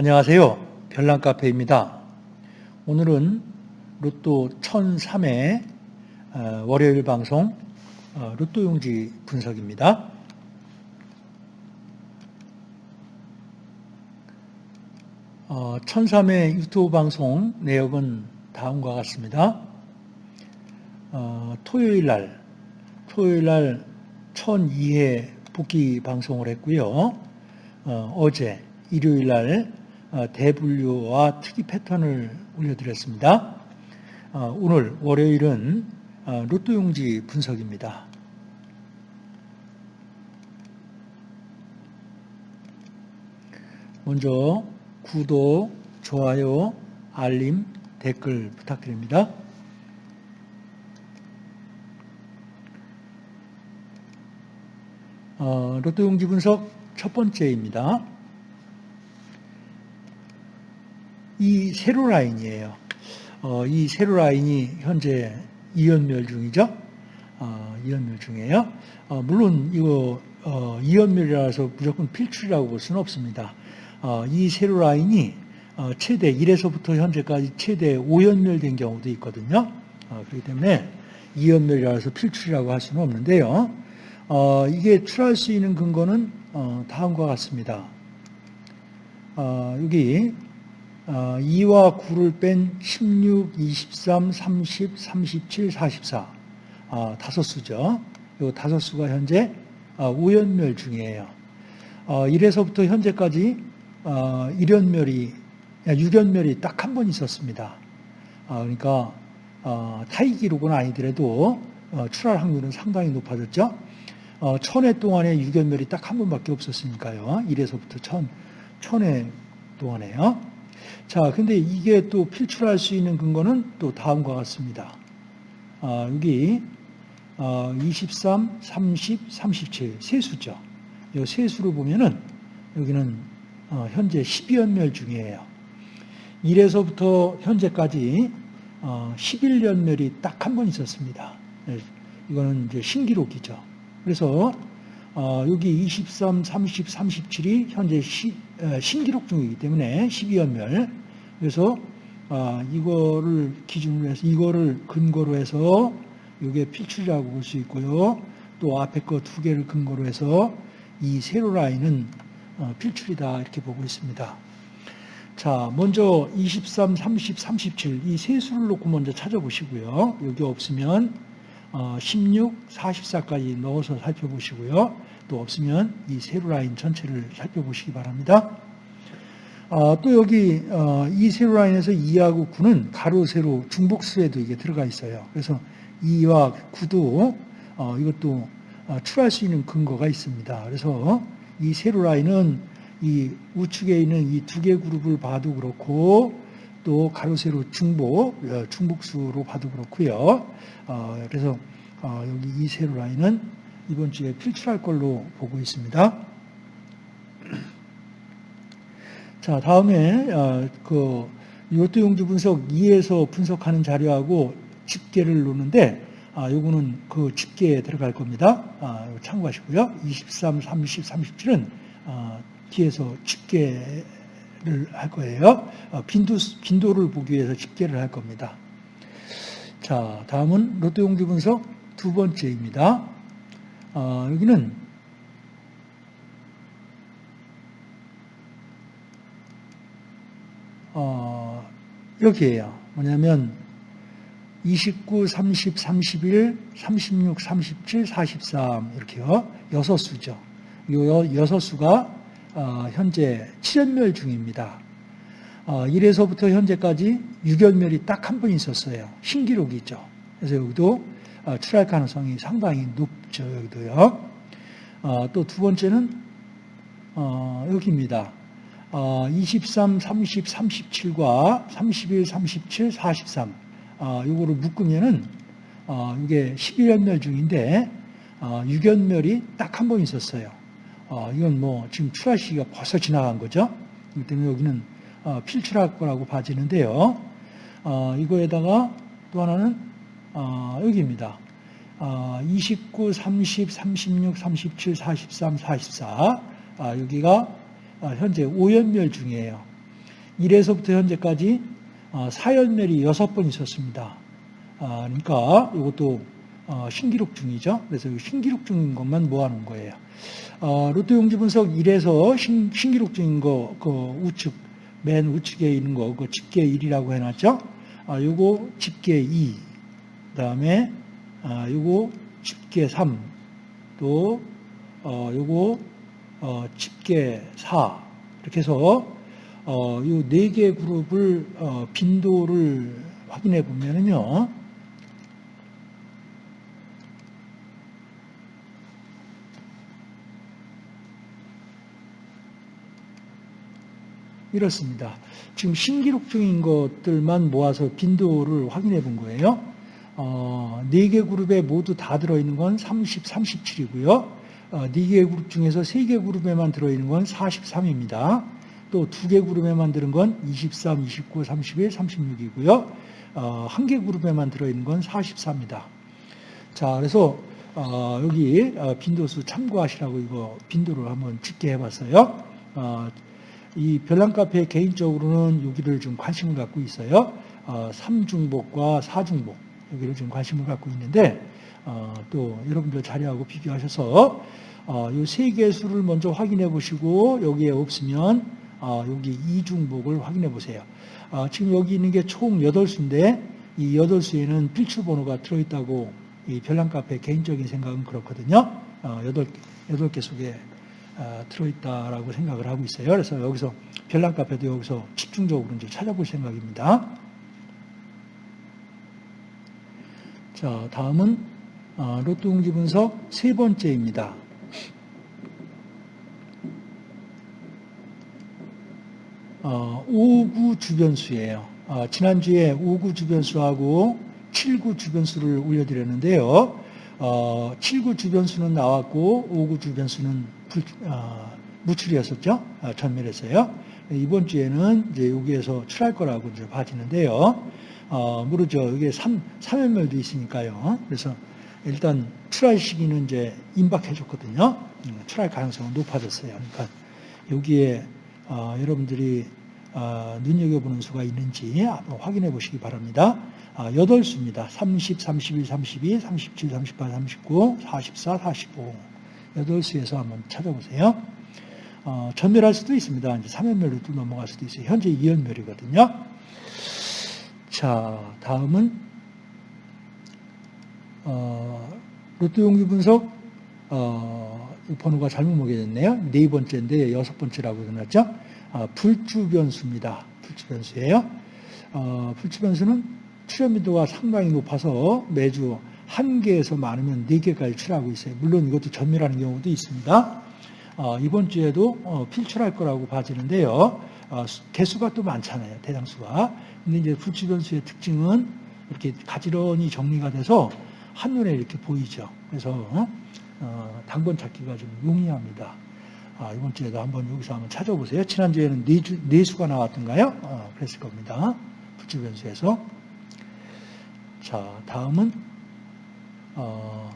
안녕하세요. 별난카페입니다. 오늘은 로또 1003회 어, 월요일 방송 어, 로또 용지 분석입니다. 어, 1003회 유튜브 방송 내역은 다음과 같습니다. 어, 토요일 날, 토요일 날 1002회 복귀 방송을 했고요. 어, 제 일요일 날 어, 대분류와 특이 패턴을 올려드렸습니다. 어, 오늘 월요일은 어, 로또 용지 분석입니다. 먼저 구독, 좋아요, 알림, 댓글 부탁드립니다. 로또 용지 분석 첫 번째입니다. 이 세로 라인이에요. 어, 이 세로 라인이 현재 이연멸 중이죠. 어, 이연멸 중이에요. 어, 물론 이거 어, 이연멸이라서 무조건 필출이라고 볼 수는 없습니다. 어, 이 세로 라인이 어, 최대 1에서부터 현재까지 최대 5연멸 된 경우도 있거든요. 그렇기 때문에 이연멸이라서 필출이라고 할 수는 없는데요. 이게 출할 수 있는 근거는 다음과 같습니다. 여기 2와 어, 9를 뺀 16, 23, 30, 37, 44 아, 다섯 수죠. 이 다섯 수가 현재 아, 우연멸 중이에요. 1에서부터 어, 현재까지 1연멸이 어, 6연멸이 딱 한 번 있었습니다. 아, 그러니까 타이 기록은 아니더라도 출할 확률은 상당히 높아졌죠. 천회 동안에 6연멸이 딱 한 번밖에 없었으니까요. 1에서부터 천, 천회 동안에요. 자, 근데 이게 또 필출할 수 있는 근거는 또 다음과 같습니다. 아, 여기 어, 23, 30, 37 세수죠. 이 세수를 보면은 여기는 어, 현재 12연멸 중이에요. 1에서부터 현재까지 어, 11연멸이 딱 한 번 있었습니다. 네, 이거는 이제 신기록이죠. 그래서 어, 여기 23, 30, 37이 현재 시, 신기록 중이기 때문에 12연멸. 그래서 아, 이거를 기준으로 해서 이거를 근거로 해서 이게 필출이라고 볼 수 있고요. 또 앞에 거 두 개를 근거로 해서 이 세로 라인은 어, 필출이다 이렇게 보고 있습니다. 자, 먼저 23, 30, 37 이 세 수를 놓고 먼저 찾아보시고요. 여기 없으면 16, 어, 44까지 넣어서 살펴보시고요. 또 없으면 이 세로 라인 전체를 살펴보시기 바랍니다. 어, 또 여기 어, 이 세로 라인에서 2하고 9는 가로, 세로, 중복수에도 이게 들어가 있어요. 그래서 2와 9도 이것도 출할 수 있는 근거가 있습니다. 그래서 이 세로 라인은 이 우측에 있는 이 두 개 그룹을 봐도 그렇고 또 가로, 세로, 중복, 어, 중복수로 봐도 그렇고요. 어, 그래서 어, 여기 이 세로 라인은 이번 주에 필출할 걸로 보고 있습니다. 자, 다음에 그 요트 용지 분석 2에서 분석하는 자료하고 집계를 놓는데 아, 요거는 그 집계에 들어갈 겁니다. 아, 참고하시고요. 23, 30, 37은 아, 뒤에서 집계 할 거예요. 어, 빈도, 빈도를 보기 위해서 집계를 할 겁니다. 자, 다음은 로또 용지 분석 두 번째입니다. 어, 여기는 어, 여기에요. 뭐냐면 29, 30, 31, 36, 37, 43 이렇게요. 여섯 수죠. 이 여섯 수가 어, 현재 7연멸 중입니다. 1에서부터 어, 현재까지 6연멸이 딱 한 번 있었어요. 신기록이죠. 그래서 여기도 어, 출할 가능성이 상당히 높죠. 여기도요. 또 두 번째는 여기입니다. 23, 30, 37과 31, 37, 43 이거를 묶으면은 이게 11연멸 중인데 6연멸이 딱 한 번 있었어요. 어, 이건 뭐 지금 출하 시기가 벌써 지나간 거죠. 그렇기 때문에 여기는 어, 필출할 거라고 봐지는데요. 어, 이거에다가 또 하나는 어, 여기입니다. 29, 30, 36, 37, 43, 44 여기가 어, 현재 5연멸 중이에요. 1에서부터 현재까지 어, 사연멸이 6번 있었습니다. 아, 그러니까 이것도 어, 신기록 중이죠. 그래서 신기록 중인 것만 모아놓은 거예요. 어, 로또 용지 분석 1에서 신, 신기록 중인 거, 그 우측, 맨 우측에 있는 거, 그 집계 1이라고 해놨죠. 아, 요거 집계 2, 그 다음에, 아, 요거 집계 3, 또, 어, 요거, 어, 집계 4, 이렇게 해서, 어, 요 네 개 그룹을, 어, 빈도를 확인해 보면은요, 이렇습니다. 지금 신기록 중인 것들만 모아서 빈도를 확인해 본 거예요. 어, 4개 그룹에 모두 다 들어있는 건 30, 37이고요. 어, 4개 그룹 중에서 3개 그룹에만 들어있는 건 43입니다. 또 2개 그룹에만 들은 건 23, 29, 31, 36이고요. 어, 1개 그룹에만 들어있는 건 44입니다. 자, 그래서 어, 여기 어, 빈도수 참고하시라고 이거 빈도를 한번 집계 해 봤어요. 어, 이 별난 카페 개인적으로는 여기를 좀 관심을 갖고 있어요. 어, 3중복과 4중복 여기를 좀 관심을 갖고 있는데 어, 또 여러분들 자료하고 비교하셔서 어, 이세 개수를 먼저 확인해 보시고 여기에 없으면 어, 여기 2중복을 확인해 보세요. 어, 지금 여기 있는 게 총 8수인데 이 8수에는 필출 번호가 들어있다고 이 별난 카페 개인적인 생각은 그렇거든요. 어, 8, 8개 속에 어, 들어있다라고 생각을 하고 있어요. 그래서 여기서 별난 카페도 여기서 집중적으로 이제 찾아볼 생각입니다. 자, 다음은 어, 로또 용지 분석 세 번째입니다. 어, 5구 주변수예요. 어, 지난주에 5구 주변수하고 7구 주변수를 올려드렸는데요. 어, 7구 주변수는 나왔고 5구 주변수는 불, 어, 무출이었었죠. 어, 전멸했어요. 이번 주에는 이제 여기에서 출할 거라고 이제 봐지는데요. 어, 모르죠. 여기에 3, 3연멸도 있으니까요. 그래서 일단 출할 시기는 이제 임박해 줬거든요. 음, 출할 가능성은 높아졌어요. 그러니까 여기에 어, 여러분들이 어, 눈여겨보는 수가 있는지 한번 확인해 보시기 바랍니다. 아, 8수입니다. 30, 31, 32, 37, 38, 39, 44, 45. 8수에서 한번 찾아보세요. 어, 전멸할 수도 있습니다. 이제 3연멸로 또 넘어갈 수도 있어요. 현재 2연멸이거든요. 자, 다음은, 어, 로또 용기 분석, 어, 번호가 잘못 먹여졌네요. 네 번째인데 여섯 번째라고 해놨죠. 아, 불주변수입니다. 불주변수예요. 어, 불주변수는 출현 빈도가 상당히 높아서 매주 한 개에서 많으면 네 개까지 출하고 있어요. 물론 이것도 전멸하는 경우도 있습니다. 어, 이번 주에도 어, 필출할 거라고 봐지는데요. 어, 개수가 또 많잖아요. 대장수가. 근데 이제 불주변수의 특징은 이렇게 가지런히 정리가 돼서 한눈에 이렇게 보이죠. 그래서 어, 당번 찾기가 좀 용이합니다. 아, 이번 주에도 한번 여기서 한번 찾아보세요. 지난주에는 네, 주, 네 수가 나왔던가요? 어, 그랬을 겁니다. 불주변수에서. 자, 다음은 어,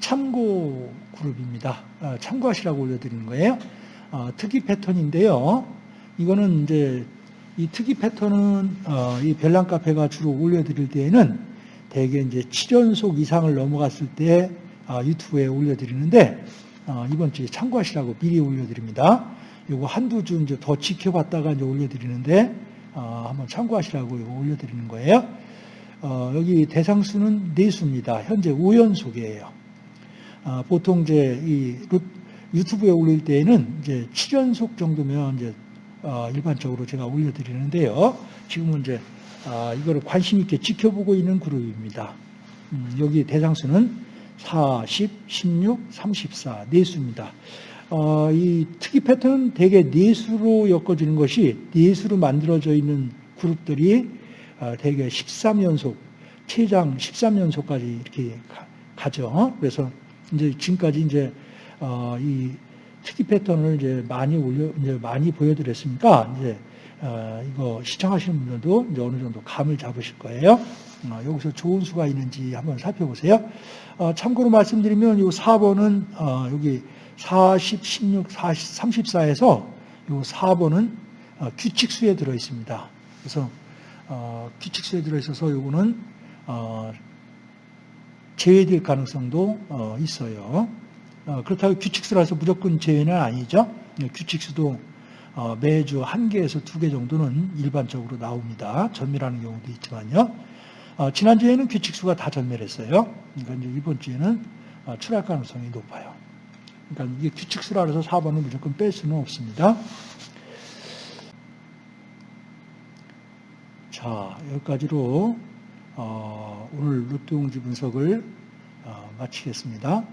참고 그룹입니다. 어, 참고하시라고 올려드리는 거예요. 어, 특이 패턴인데요. 이거는 이제 이 특이 패턴은 어, 이 별난 카페가 주로 올려드릴 때에는 대개 이제 7연속 이상을 넘어갔을 때 아, 유튜브에 올려드리는데 어, 이번 주에 참고하시라고 미리 올려드립니다. 이거 한두 주 이제 더 지켜봤다가 이제 올려드리는데 어, 한번 참고하시라고 이거 올려드리는 거예요. 어, 여기 대상수는 네수입니다. 현재 5연속이에요. 보통 이제 이 유튜브에 올릴 때에는 이제 7연속 정도면 이제 일반적으로 제가 올려드리는데요. 지금은 이제 이거를 관심 있게 지켜보고 있는 그룹입니다. 음, 여기 대상수는 40, 16, 34, 네수입니다. 어, 이 특이 패턴은 대개 네수로 엮어지는 것이 네수로 만들어져 있는 그룹들이 어, 대개 13연속, 최장 13연속까지 이렇게 가, 죠 그래서 이제 지금까지 이제 어, 이 특이 패턴을 이제 많이 올려 이제 많이 보여드렸으니까 이제 어, 이거 시청하시는 분들도 이제 어느 정도 감을 잡으실 거예요. 어, 여기서 좋은 수가 있는지 한번 살펴보세요. 어, 참고로 말씀드리면 이 4번은 어, 여기 40, 16, 40, 34에서 이 4번은 어, 규칙수에 들어 있습니다. 그래서 어, 규칙수에 들어 있어서 요거는 어, 제외될 가능성도 어, 있어요. 어, 그렇다고 규칙수라서 무조건 제외는 아니죠. 예, 규칙수도 어, 매주 한 개에서 두 개 정도는 일반적으로 나옵니다. 전멸하는 경우도 있지만요. 어, 지난주에는 규칙수가 다 전멸했어요. 그러니까 이제 이번 주에는 어, 출할 가능성이 높아요. 그러니까 이게 규칙수라 해서 4번을 무조건 뺄 수는 없습니다. 자, 여기까지로 어, 오늘 루트 용지 분석을 어, 마치겠습니다.